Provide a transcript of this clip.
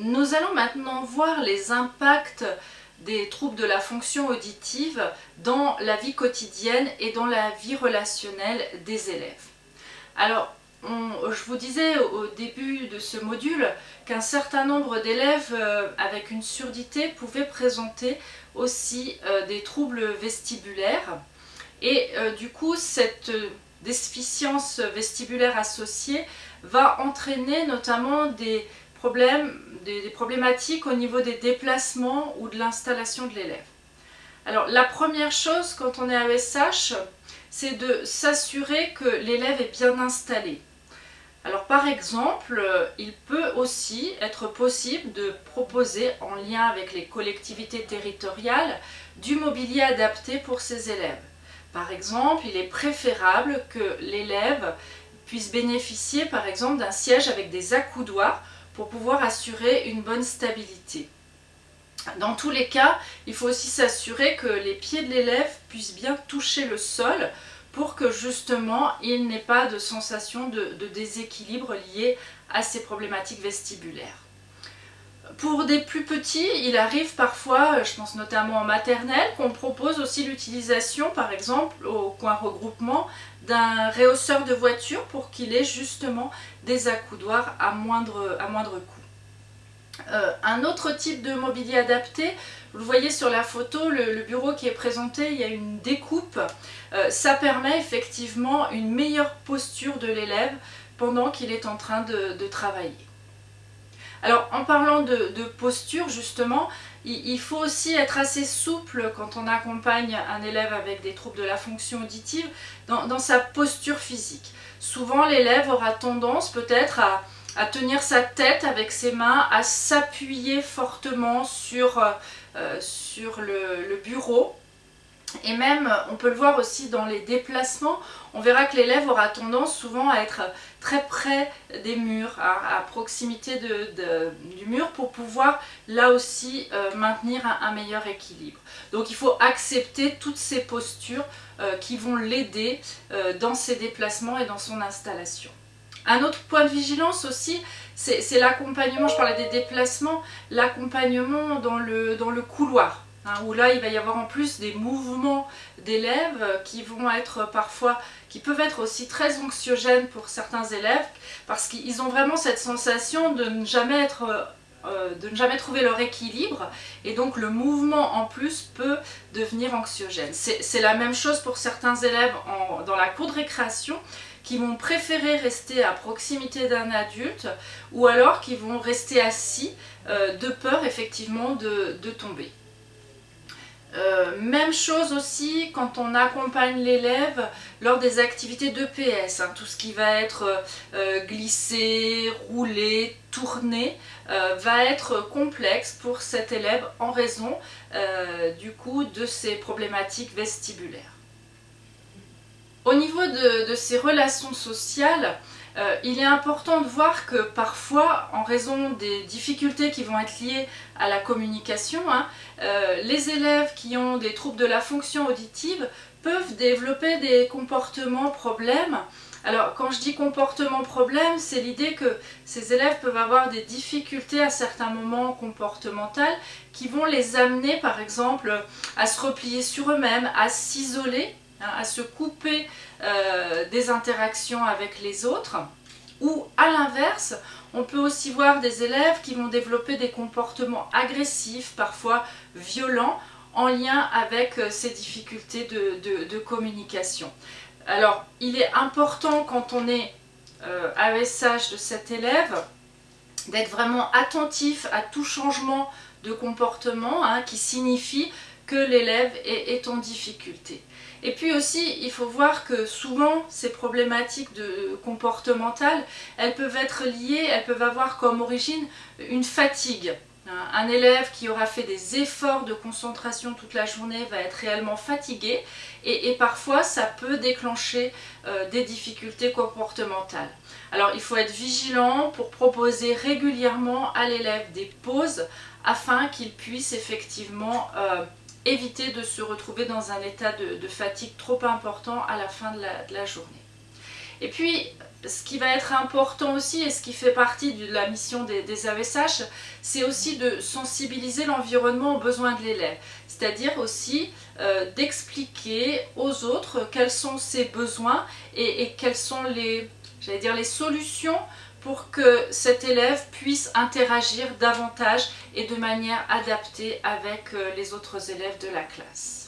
Nous allons maintenant voir les impacts des troubles de la fonction auditive dans la vie quotidienne et dans la vie relationnelle des élèves. Alors, je vous disais au début de ce module qu'un certain nombre d'élèves euh, avec une surdité pouvaient présenter aussi euh, des troubles vestibulaires et euh, du coup cette déficience vestibulaire associée va entraîner notamment des problèmes, des, problématiques au niveau des déplacements ou de l'installation de l'élève. Alors la première chose quand on est AESH, c'est de s'assurer que l'élève est bien installé. Alors par exemple, il peut aussi être possible de proposer en lien avec les collectivités territoriales du mobilier adapté pour ses élèves. Par exemple, il est préférable que l'élève puisse bénéficier par exemple d'un siège avec des accoudoirs pour pouvoir assurer une bonne stabilité. Dans tous les cas, il faut aussi s'assurer que les pieds de l'élève puissent bien toucher le sol pour que justement il n'ait pas de sensation de, déséquilibre lié à ces problématiques vestibulaires. Pour des plus petits, il arrive parfois, je pense notamment en maternelle, qu'on propose aussi l'utilisation, par exemple, au coin regroupement, d'un réhausseur de voiture pour qu'il ait justement des accoudoirs à moindre, à moindre coût. Euh, un autre type de mobilier adapté, vous le voyez sur la photo, le, bureau qui est présenté, il y a une découpe. Euh, ça permet effectivement une meilleure posture de l'élève pendant qu'il est en train de travailler. Alors en parlant de, posture justement, il, faut aussi être assez souple quand on accompagne un élève avec des troubles de la fonction auditive dans, sa posture physique. Souvent l'élève aura tendance peut-être à, tenir sa tête avec ses mains, à s'appuyer fortement sur, euh, le bureau et même, on peut le voir aussi dans les déplacements, on verra que l'élève aura tendance souvent à être très près des murs, à, proximité du mur pour pouvoir là aussi euh, maintenir un, meilleur équilibre. Donc il faut accepter toutes ces postures euh, qui vont l'aider euh, dans ses déplacements et dans son installation. Un autre point de vigilance aussi, c'est l'accompagnement, je parlais des déplacements, l'accompagnement dans le couloir. Hein, où là il va y avoir en plus des mouvements d'élèves qui vont être parfois, qui peuvent être aussi très anxiogènes pour certains élèves parce qu'ils ont vraiment cette sensation de ne jamais être euh, de ne jamais trouver leur équilibre et donc le mouvement en plus peut devenir anxiogène. C'est la même chose pour certains élèves dans la cour de récréation qui vont préférer rester à proximité d'un adulte ou alors qui vont rester assis euh, de peur effectivement de tomber. Euh, même chose aussi quand on accompagne l'élève lors des activités d'EPS, hein, tout ce qui va être euh, glissé, roulé, tourné, euh, va être complexe pour cet élève en raison du coup de ses problématiques vestibulaires. Au niveau de, de ces relations sociales, euh, il est important de voir que parfois, en raison des difficultés qui vont être liées à la communication, hein, euh, les élèves qui ont des troubles de la fonction auditive peuvent développer des comportements problèmes. Alors quand je dis comportement problème, c'est l'idée que ces élèves peuvent avoir des difficultés à certains moments comportementales qui vont les amener par exemple à se replier sur eux-mêmes, à s'isoler Hein, à se couper euh, des interactions avec les autres. Ou à l'inverse, on peut aussi voir des élèves qui vont développer des comportements agressifs, parfois violents, en lien avec euh, ces difficultés de, communication. Alors, il est important quand on est euh, AESH de cet élève d'être vraiment attentif à tout changement de comportement hein, qui signifie que l'élève est, en difficulté. Et puis aussi, il faut voir que souvent, ces problématiques de, comportementales, elles peuvent être liées, elles peuvent avoir comme origine une fatigue. Un élève qui aura fait des efforts de concentration toute la journée va être réellement fatigué et, parfois ça peut déclencher euh, des difficultés comportementales. Alors il faut être vigilant pour proposer régulièrement à l'élève des pauses afin qu'il puisse effectivement euh, éviter de se retrouver dans un état de, fatigue trop important à la fin de la, journée. Et puis, ce qui va être important aussi et ce qui fait partie de la mission des, AESH, c'est aussi de sensibiliser l'environnement aux besoins de l'élève. C'est-à-dire aussi euh, d'expliquer aux autres quels sont ses besoins et, et quelles sont les, dire, les solutions pour que cet élève puisse interagir davantage et de manière adaptée avec euh, les autres élèves de la classe.